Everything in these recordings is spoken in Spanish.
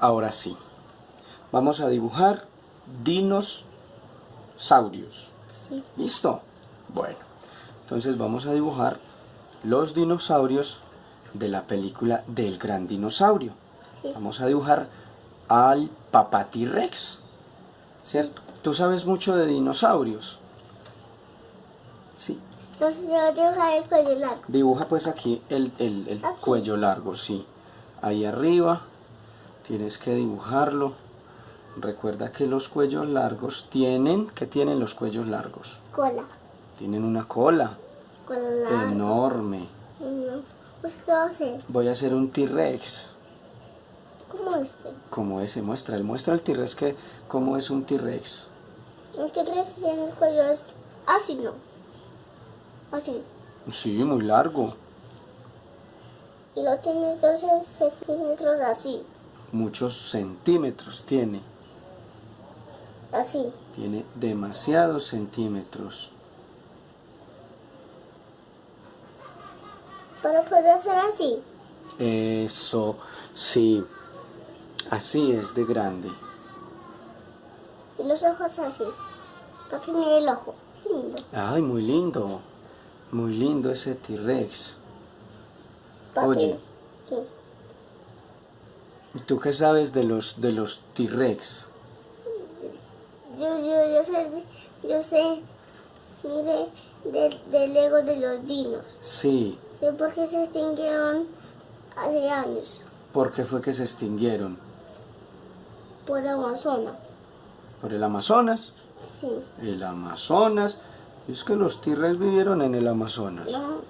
Ahora sí. Vamos a dibujar dinosaurios. Sí. ¿Listo? Bueno. Entonces vamos a dibujar los dinosaurios de la película del gran dinosaurio. Sí. Vamos a dibujar al papá T-Rex. ¿Cierto? ¿Tú sabes mucho de dinosaurios? Sí. Entonces yo voy a dibujar el cuello largo. Dibuja pues aquí el, el- el cuello largo, sí. Ahí arriba tienes que dibujarlo. Recuerda que los cuellos largos tienen, ¿qué tienen los cuellos largos? Cola. Tienen una cola Cola larga. enorme. No. Pues, ¿qué va a hacer? Voy a hacer un T-Rex, ¿Cómo este? como ese muestra. Él muestra el T-Rex que, cómo es un T-Rex. Un T-Rex tiene el cuello es así, ¿no? Así. Sí, muy largo. Y lo tiene 12 centímetros así. Muchos centímetros tiene. Así. Tiene demasiados centímetros. Para poder hacer así. Eso, sí. Así es de grande. Y los ojos así. Papi, mire el ojo. Lindo. Ay, muy lindo. Muy lindo ese T-Rex. Oye. Sí. ¿Y tú qué sabes de los de los T-Rex? Yo, yo, yo sé, yo sé, mire, del del ego de los dinos. Sí. Sé por qué se extinguieron hace años ¿Por qué fue que se extinguieron? por Amazonas. ¿Por el Amazonas? Sí. El Amazonas. Es que los T-Rex vivieron en el Amazonas. No,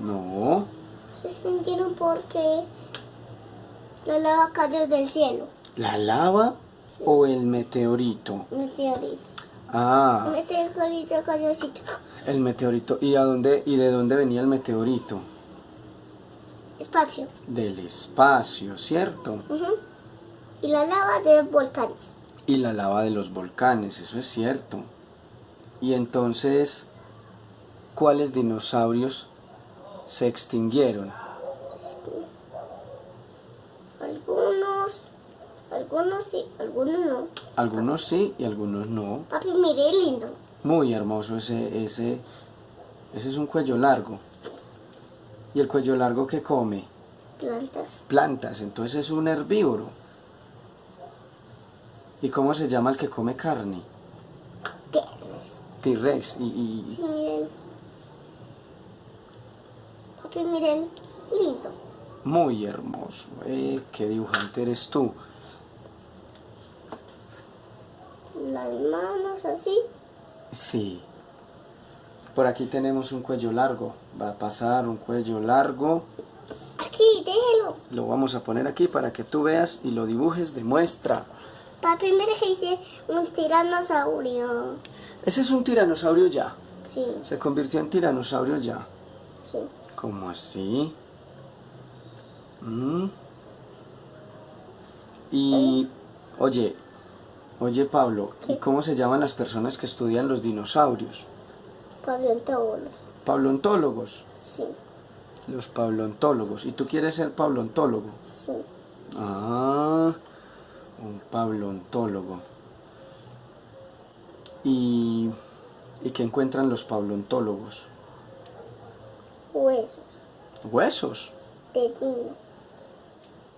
No. se extinguieron porque la lava cayó del cielo. ¿La lava o el meteorito? Meteorito. Ah, Meteorito cayó el meteorito. ¿Y a dónde y de dónde venía el meteorito? Espacio. Del espacio, ¿cierto? Y la lava de volcanes. Y la lava de los volcanes, eso es cierto. Y entonces, ¿cuáles dinosaurios se extinguieron? Algunos, algunos sí, algunos no. Algunos sí y algunos no. Papi, mire, lindo. Muy hermoso ese, ese, ese es un cuello largo. ¿Y el cuello largo que come? Plantas. Plantas, entonces es un herbívoro. ¿Y cómo se llama el que come carne? T-Rex. Y, y- Sí, miren. Papi, miren, lindo. muy hermoso. Eh, ¿Qué dibujante eres tú? Las manos así. Sí. Por aquí tenemos un cuello largo. Va a pasar un cuello largo. Aquí, déjelo. Lo vamos a poner aquí para que tú veas y lo dibujes de muestra. Papi, mire que hice un tiranosaurio. Ese es un tiranosaurio ya. Sí, Se convirtió en tiranosaurio ya. sí. ¿Cómo así? Mm. Y, oye, oye Pablo, ¿y cómo se llaman las personas que estudian los dinosaurios? Paleontólogos. Paleontólogos. Sí, Los paleontólogos. ¿Y tú quieres ser paleontólogo? sí. Ah, un paleontólogo. ¿Y, ¿Y qué encuentran los paleontólogos? Huesos Huesos. de dino.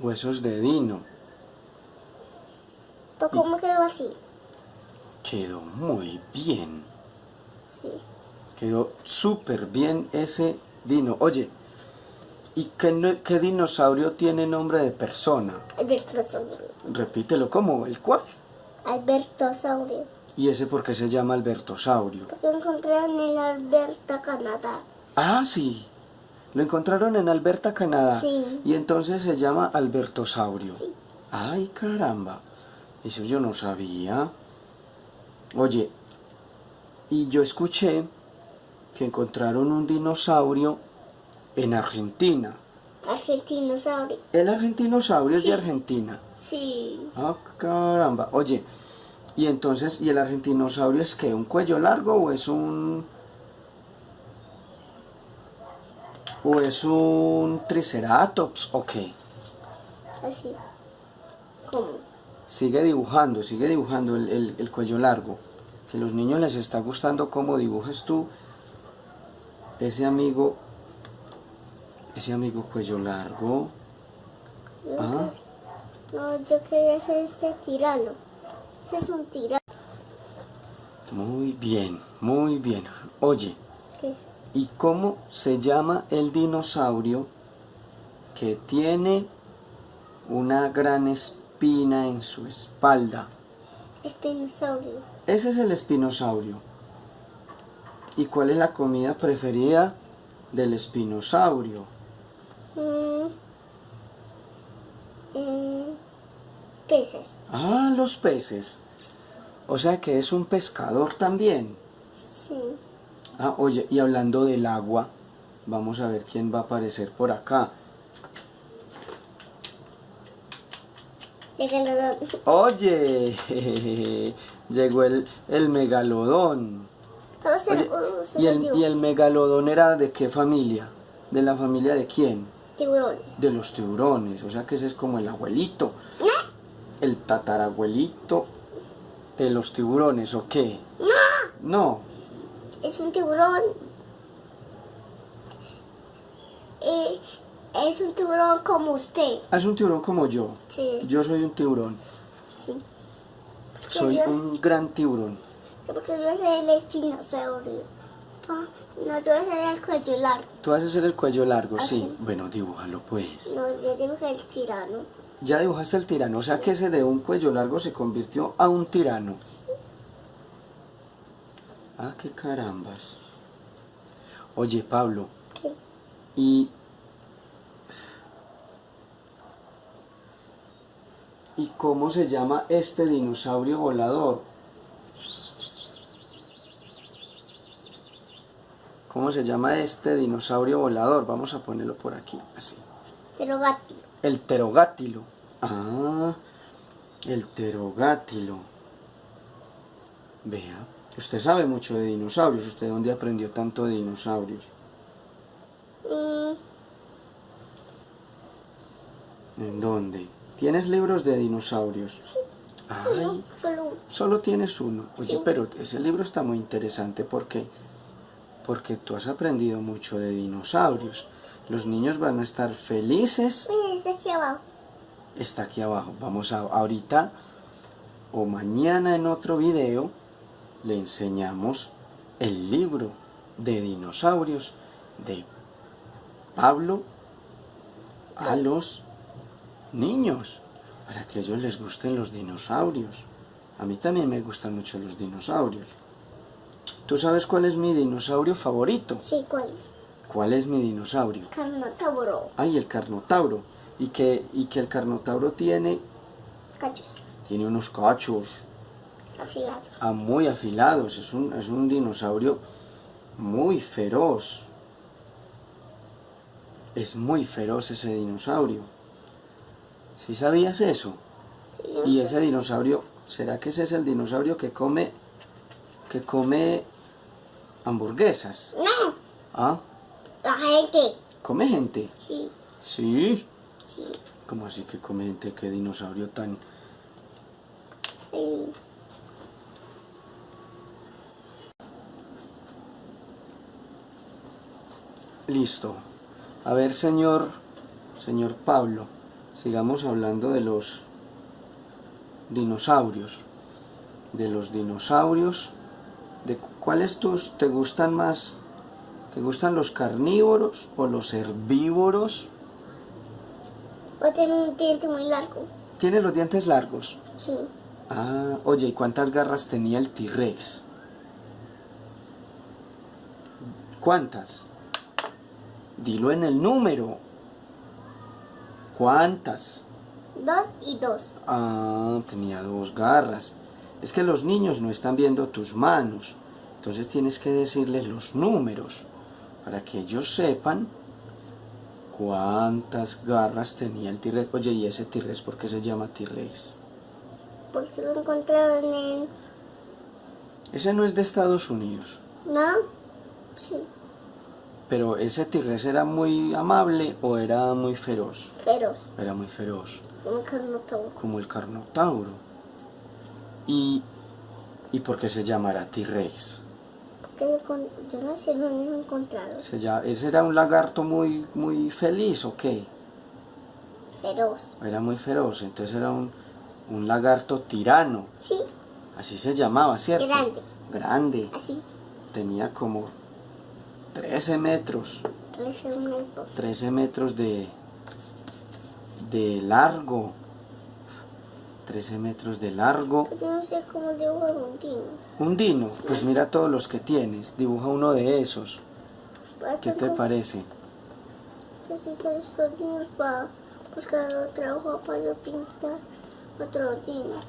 Huesos de dino. ¿Pero cómo quedó así? Quedó muy bien. Sí. Quedó súper bien ese dino. Oye, ¿y qué, qué dinosaurio tiene nombre de persona? Albertosaurio. Repítelo, ¿cómo? ¿El cuál? Albertosaurio. ¿Y ese por qué se llama Albertosaurio? Porque lo encontraron en Alberta, Canadá. Ah, sí. Lo encontraron en Alberta, Canadá. Sí. Y entonces se llama Albertosaurio. Sí. Ay, caramba. Eso yo no sabía. Oye, y yo escuché que encontraron un dinosaurio en Argentina. Argentinosaurio. El argentinosaurio es de Argentina. Sí. Ah, caramba. Oye, Y entonces, ¿y el argentinosaurio es qué? ¿Un cuello largo o es un... o es un triceratops o qué? Así. ¿Cómo? Sigue dibujando, sigue dibujando el, el- el cuello largo. Que a los niños les está gustando cómo dibujas tú ese amigo, ese amigo cuello largo. No, yo quería hacer este tirano. Ese es un tirano. muy bien, muy bien. Oye, ¿Qué? ¿y cómo se llama el dinosaurio que tiene una gran espina en su espalda? Dinosaurio. Ese es el espinosaurio. ¿Y cuál es la comida preferida del espinosaurio? Mm. Mm. Peces. Ah, los peces. O sea que es un pescador también. Sí. Ah, oye, y hablando del agua, vamos a ver quién va a aparecer por acá. Megalodón. Oye, llegó el, el megalodón. Oye, un ¿y el. ¿Y el megalodón era de qué familia? ¿De la familia de quién? Tiburones. De los tiburones, o sea que ese es como el abuelito, el tatarabuelito de los tiburones, ¿o qué? No, Es un tiburón. Eh, es un tiburón como usted. es un tiburón como yo. Sí. Yo soy un tiburón, Sí. soy yo- un gran tiburón. Sí, Porque yo ser el espinosaurio. Ah, no, yo voy a ser el cuello largo. Tú vas a hacer el cuello largo, Ah, sí. sí. Bueno, dibújalo pues. No, yo dibujé el tirano. Ya dibujaste el tirano, o sea que ese de un cuello largo se convirtió a un tirano. Ah, qué carambas. Oye, Pablo, ¿Qué? y... ¿Y cómo se llama este dinosaurio volador? ¿Cómo se llama este dinosaurio volador? Vamos a ponerlo por aquí, así. Pterodáctilo. El pterogátilo. Ah, el pterogátilo. Vea, usted sabe mucho de dinosaurios. ¿Usted dónde aprendió tanto de dinosaurios? Mm, ¿En dónde? ¿Tienes libros de dinosaurios? sí, Ay, no, solo uno. solo tienes uno. Oye, Sí. pero ese libro está muy interesante porque porque tú has aprendido mucho de dinosaurios. Los niños van a estar felices Mira, está aquí abajo. está aquí abajo. Vamos a ahorita o mañana en otro video le enseñamos el libro de dinosaurios de Pablo a los niños para que a ellos les gusten los dinosaurios. A mí también me gustan mucho los dinosaurios. ¿Tú sabes cuál es mi dinosaurio favorito? Sí, ¿cuál? ¿Cuál es mi dinosaurio? Carnotauro. Ay, el carnotauro. Y que, y que el carnotauro tiene, Cachos. tiene unos cachos Afilados. ah, muy afilados. Es un, es un dinosaurio muy feroz. Es muy feroz ese dinosaurio. ¿Sí sabías eso? Sí, Y ese dinosaurio, ¿será que ese es el dinosaurio que come, que come hamburguesas? No, ¿Ah? la gente. ¿Come gente? Sí, Sí. sí. ¿Cómo así que come gente? ¿Qué dinosaurio tan... sí. Listo. A ver, señor, señor Pablo, sigamos hablando de los dinosaurios. De los dinosaurios. ¿De cu- cuáles tus te gustan más? ¿Te gustan los carnívoros o los herbívoros? O tiene un diente muy largo. Tiene los dientes largos. Sí. Ah, oye, ¿y cuántas garras tenía el T-Rex? ¿Cuántas? Dilo en el número. ¿Cuántas? Dos y dos. Ah, tenía dos garras. Es que los niños no están viendo tus manos. Entonces tienes que decirles los números para que ellos sepan cuántas garras tenía el T-Rex. Oye, ¿y ese T-Rex por qué se llama T-Rex? porque lo encontraron en... Ese no es de Estados Unidos. ¿No? Sí, Pero ese T-Rex era muy amable o era muy feroz. feroz, Era muy feroz, como carnotauro. como el Carnotauro. ¿Y, ¿y por qué se llamará T-Rex? Porque yo no sé dónde lo encontraron. Se lla- ¿Ese era un lagarto muy, muy feliz o qué? Feroz. Era muy feroz, entonces era un, un lagarto tirano. Sí, Así se llamaba, ¿cierto? Grande. Grande. así. Tenía como 13 metros. 13 metros. 13 metros de, de largo. 13 metros de largo. Yo no sé cómo dibujar un dino. Un dino, pues mira todos los que tienes. Dibuja uno de esos. ¿Qué te parece? Necesito estos dinos para buscar otra hoja para yo pintar otro dino.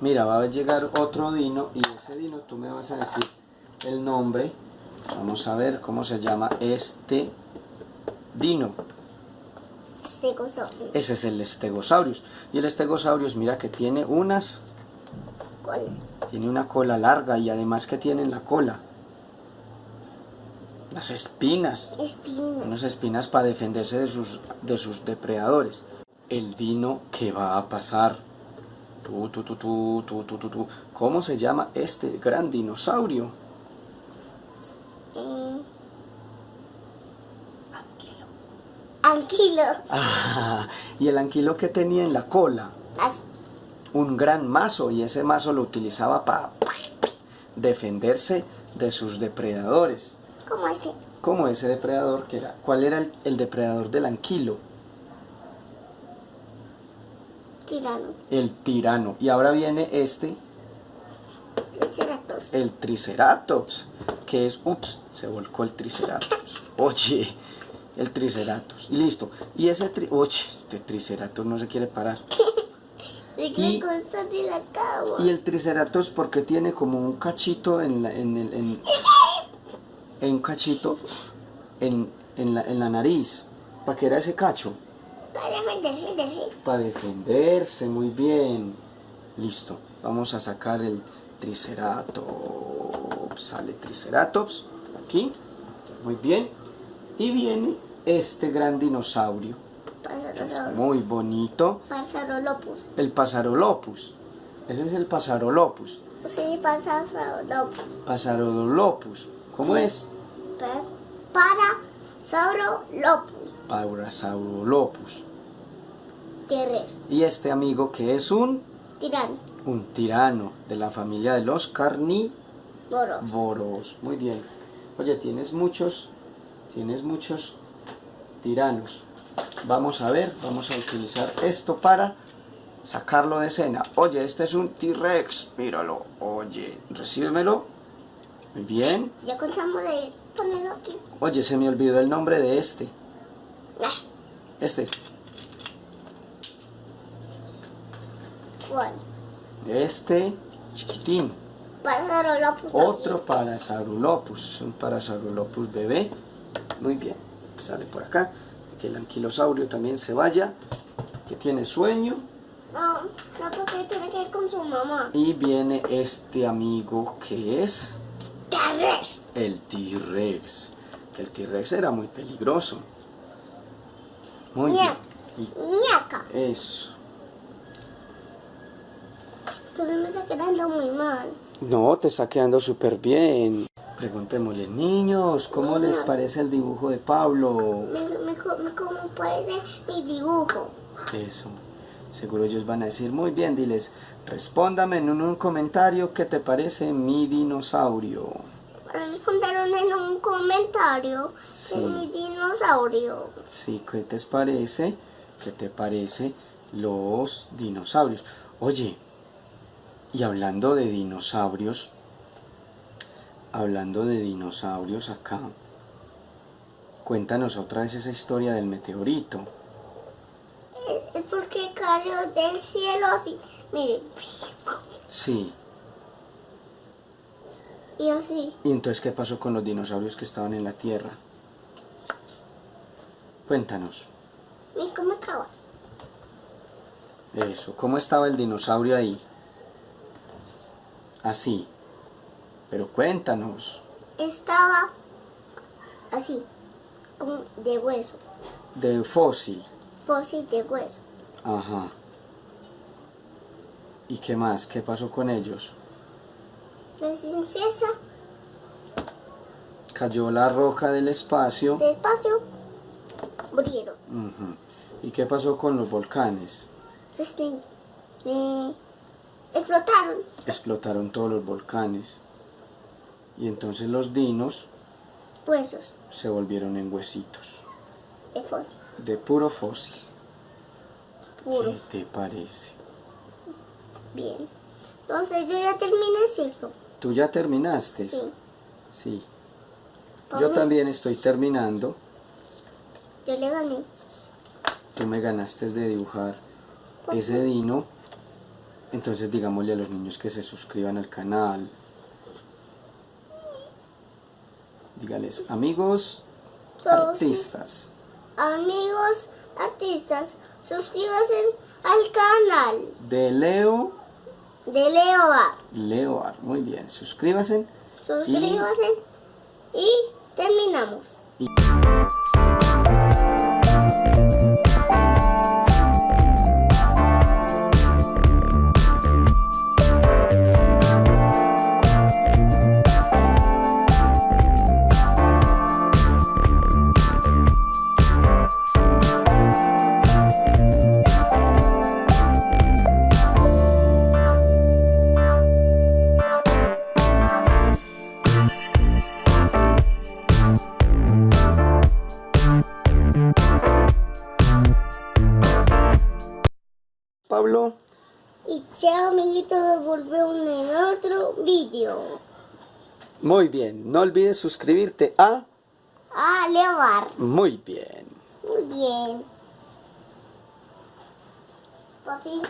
Mira, va a llegar otro dino y ese dino tú me vas a decir el nombre. Vamos a ver cómo se llama este dino. Estegosaurio. Ese es el Stegosaurus. Y el Stegosaurus, mira que tiene unas, ¿Cuál es? tiene una cola larga y además que tiene en la cola las espinas. Espino. unas espinas para defenderse de sus, de sus depredadores. El dino que va a pasar. Tú, tú, tú, tú, tú, tú, tú, tú. ¿Cómo se llama este gran dinosaurio? Eh, Anquilo. Ah, y el anquilo que tenía en la cola. Un gran mazo y ese mazo lo utilizaba para defenderse de sus depredadores. Como este. ¿Cómo ese depredador que era? ¿Cuál era el, el depredador del anquilo? Tirano. El tirano. Y ahora viene este, Triceratops. el triceratops, que es, ups, se volcó el triceratops. Oye, el triceratops. Y listo. Y ese, tri, oye, este triceratops no se quiere parar. ¿De Y- la? Y el triceratops porque tiene como un cachito en la, en el, en, en un cachito en, en la, en la nariz. ¿Para qué era ese cacho? Para defenderse, defenderse. Para defenderse, muy bien. Listo. Vamos a sacar el triceratops. Sale triceratops. Aquí. Muy bien. Y viene este gran dinosaurio. que es muy bonito. Pasarolopus. El pasarolopus. Ese es el pasarolopus. Sí, pasarolopus. Pasarolopus. ¿Cómo es? Pa- Parasaurolopus. Parasaurolopus. T-Rex. Y este amigo que es un, Tirano. un tirano de la familia de los carnívoros. Boros. Muy bien. Oye, tienes muchos, tienes muchos tiranos. Vamos a ver, vamos a utilizar esto para sacarlo de escena. Oye, este es un T-Rex, míralo. Oye, recíbemelo. Muy bien. Ya contamos de ponerlo aquí. Oye, se me olvidó el nombre de este. Este. ¿Cuál? Este chiquitín. Otro Parasaurolopus. Es un Parasaurolopus bebé. Muy bien. Sale por acá. Que el anquilosaurio también se vaya. Que tiene sueño. No, no, porque tiene que ir con su mamá. Y viene este amigo que es T-Rex. el T-Rex. Que el T-Rex era muy peligroso. Muy. Ñaca. Y Ñaca. eso. Entonces me está quedando muy mal. No, te está quedando súper bien. Preguntémosle, niños, ¿cómo les parece el dibujo de Pablo? Me, me, co- me como parece mi dibujo. Eso. Seguro ellos van a decir, muy bien, diles, respóndame en un, un comentario qué te parece mi dinosaurio. Respondieron en un comentario Sí. de mi dinosaurio. Sí, ¿qué te parece? ¿Qué te parece los dinosaurios? Oye, y hablando de dinosaurios, hablando de dinosaurios acá, cuéntanos otra vez esa historia del meteorito. Es- porque cayó del cielo así. Mire. Sí, Y así. ¿y entonces qué pasó con los dinosaurios que estaban en la Tierra? Cuéntanos. Mire cómo estaba. Eso. ¿Cómo estaba el dinosaurio ahí? Así. Pero cuéntanos. Estaba así, de hueso, De fósil. fósil de hueso. Ajá. ¿Y qué más? ¿Qué pasó con ellos? La princesa, Cayó la roca del espacio. despacio, murieron. Ujú. ¿Y qué pasó con los volcanes? Entonces, me explotaron. Explotaron todos los volcanes. Y entonces los dinos Huesos se volvieron en huesitos. de fósil, De puro fósil. puro. ¿Qué te parece? Bien. Entonces yo ya terminé, ¿cierto? ¿Tú ya terminaste? Sí. Sí. Yo mí, también estoy terminando. Yo le gané. Tú me ganaste de dibujar ¿Por ese qué? dino. Entonces digámosle a los niños que se suscriban al canal. Dígales, amigos artistas, Amigos artistas, suscríbanse al canal de Leo de Leoa. Leoar. Muy bien, suscríbanse. Suscríbanse y terminamos. Muy bien. No olvides suscribirte a... A Leoar. Muy bien. Muy bien. Papi.